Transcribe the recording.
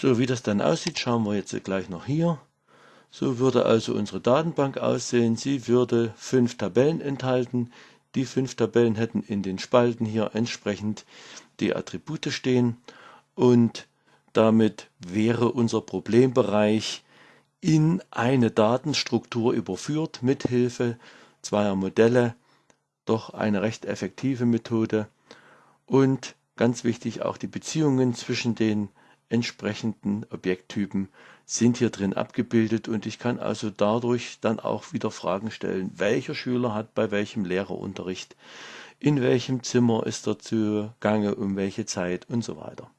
So wie das dann aussieht, schauen wir jetzt gleich noch hier. So würde also unsere Datenbank aussehen. Sie würde fünf Tabellen enthalten. Die fünf Tabellen hätten in den Spalten hier entsprechend die Attribute stehen und damit wäre unser Problembereich in eine Datenstruktur überführt mit Hilfe zweier Modelle. Doch eine recht effektive Methode und ganz wichtig auch die Beziehungen zwischen den entsprechenden Objekttypen sind hier drin abgebildet und ich kann also dadurch dann auch wieder Fragen stellen, welcher Schüler hat bei welchem Lehrer Unterricht, in welchem Zimmer ist er zu Gange, um welche Zeit und so weiter.